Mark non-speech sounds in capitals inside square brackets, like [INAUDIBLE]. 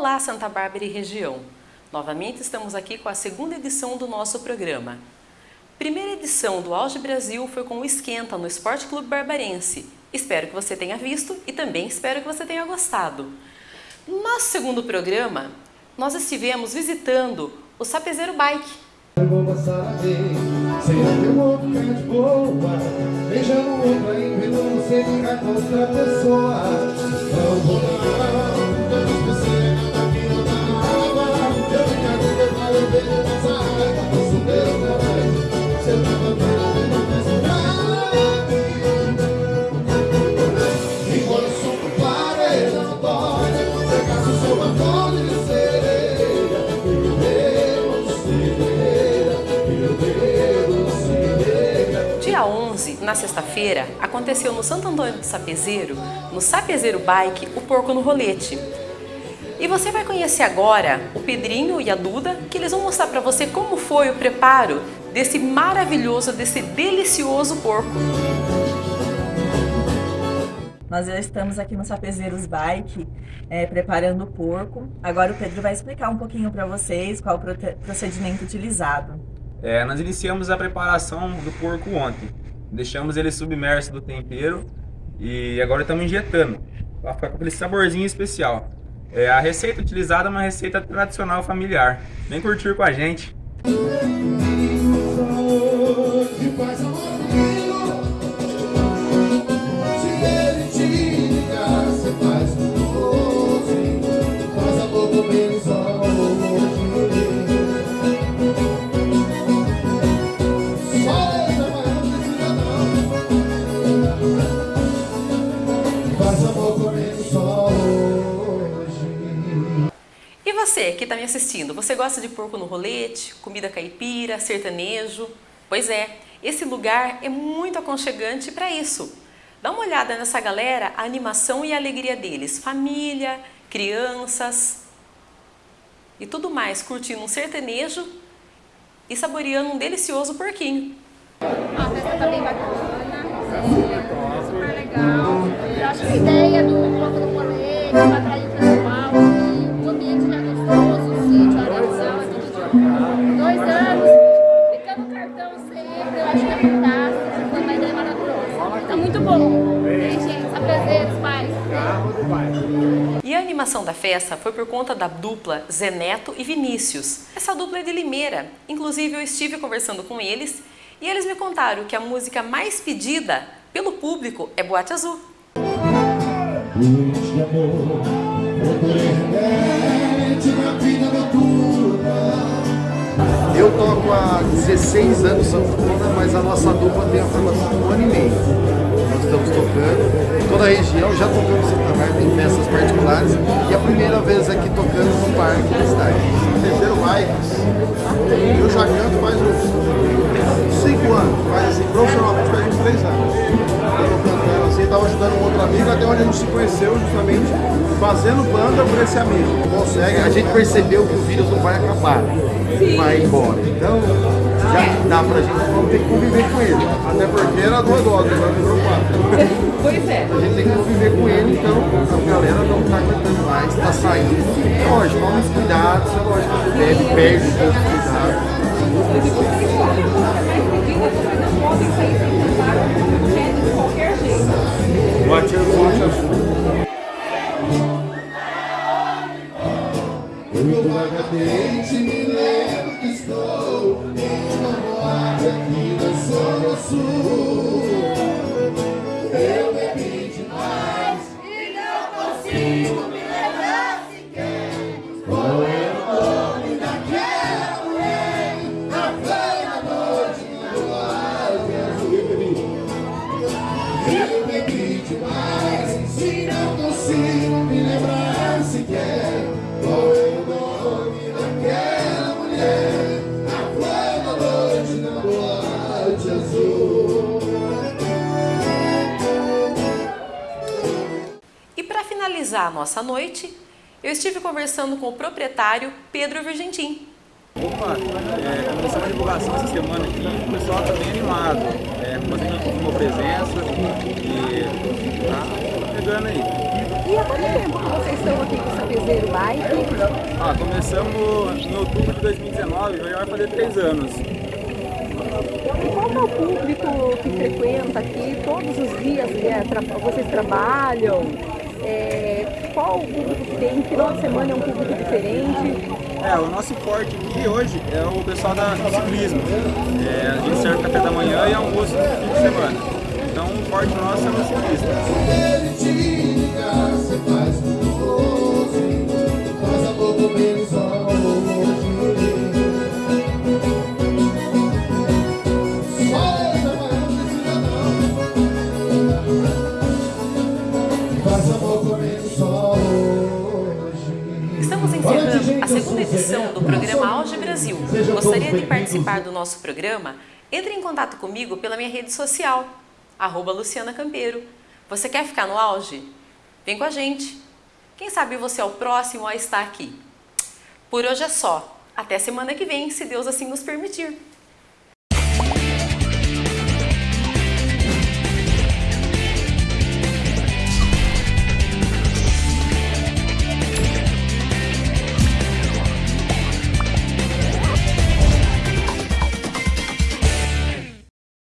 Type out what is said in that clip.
Olá, Santa Bárbara e região! Novamente estamos aqui com a segunda edição do nosso programa. Primeira edição do Auge Brasil foi com o Esquenta no Esporte Clube Barbarense. Espero que você tenha visto e também espero que você tenha gostado. No nosso segundo programa, nós estivemos visitando o Sapezeiro Bike. Eu vou na sexta-feira, aconteceu no Santo Antônio do Sapezeiro, no Sapezeiro Bike, o Porco no Rolete. E você vai conhecer agora o Pedrinho e a Duda, que eles vão mostrar para você como foi o preparo desse maravilhoso, desse delicioso porco. Nós já estamos aqui no Sapezeiros Bike, é, preparando o porco. Agora o Pedro vai explicar um pouquinho para vocês qual o procedimento utilizado. É, nós iniciamos a preparação do porco ontem. Deixamos ele submerso do tempero e agora estamos injetando para ficar com aquele saborzinho especial. É, a receita utilizada é uma receita tradicional familiar. Vem curtir com a gente. Você que está me assistindo, você gosta de porco no rolete, comida caipira, sertanejo? Pois é, esse lugar é muito aconchegante para isso. Dá uma olhada nessa galera, a animação e a alegria deles, família, crianças e tudo mais, curtindo um sertanejo e saboreando um delicioso porquinho. A festa tá bem bacana, é super legal. Eu acho que a ideia do bloco do colete, muito bom. Gente? Sapezeiros, pais. E a animação da festa foi por conta da dupla Zeneto e Vinícius. Essa dupla é de Limeira. Inclusive eu estive conversando com eles e eles me contaram que a música mais pedida pelo público é Boate Azul. Luz de amor, procurei remédio na vida noturna. Eu toco há 16 anos sanfona, mas a nossa dupla tem a formação de um ano e meio. Nós estamos tocando em toda a região, já tocamos Santa Bárbara em festas particulares e a primeira vez aqui tocando no parque da cidade. Terceiro Bikes. Eu já canto faz uns 5 anos, faz assim, profissionalmente faz uns 3 anos. Eu tô cantando assim, tava ajudando um outro amigo, até onde a gente se conheceu justamente fazendo banda por esse amigo. Consegue, a gente percebeu que o vírus não vai acabar, vai embora. Então já dá pra gente vamos ter que conviver com ele. Até porque era duas doses, agora virou quatro. [LAUGHS] Pois é. A gente tem que conviver com ele, então a galera não tá aguentando mais, tá saindo. Lógico, toma os cuidados, lógico, que bebe, perde um pouco de cuidado. Boate azul, soon. Para finalizar a nossa noite, eu estive conversando com o proprietário Pedro Virgentim. Opa, é, começamos a divulgação essa semana aqui, o pessoal está bem animado, é, fazendo uma presença e tá pegando aí. E há quanto tempo que vocês estão aqui com essa Sapezeiro Bike? Ah, começamos em outubro de 2019, já vai fazer três anos. E qual é o público que frequenta aqui todos os dias que é, tra vocês trabalham? É, qual o público que tem? Final de semana é um público diferente? É, o nosso forte aqui hoje é o pessoal da, do ciclismo. É, a gente serve café da manhã e almoço no fim de semana. Então o forte nosso é o ciclista. Estamos encerrando a segunda edição do programa Auge Brasil. Gostaria de participar do nosso programa? Entre em contato comigo pela minha rede social, arroba Luciana Campeiro. Você quer ficar no auge? Vem com a gente. Quem sabe você é o próximo a estar aqui. Por hoje é só. Até semana que vem, se Deus assim nos permitir.